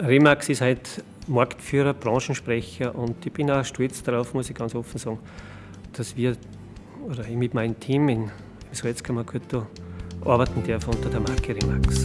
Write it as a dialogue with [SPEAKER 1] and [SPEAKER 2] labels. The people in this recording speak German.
[SPEAKER 1] Remax ist halt Marktführer, Branchensprecher und ich bin auch stolz darauf, muss ich ganz offen sagen, dass wir oder ich mit meinem Team in Salzkammergut arbeiten darf unter der Marke Remax.